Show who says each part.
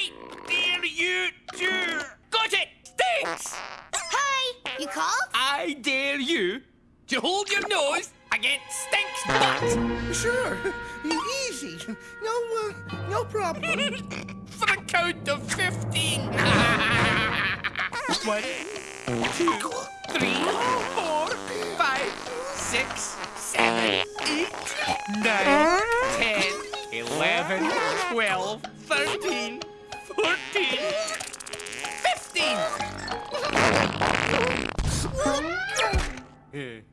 Speaker 1: I dare you to... Got it! Stinks!
Speaker 2: Hi, you called?
Speaker 1: I dare you to hold your nose against Stink's butt
Speaker 3: Sure. Easy. No, uh, no problem.
Speaker 1: for the count of 15. One, two, three, four, five, six, seven, eight, nine, ten, eleven, twelve, thirteen, fourteen, fifteen.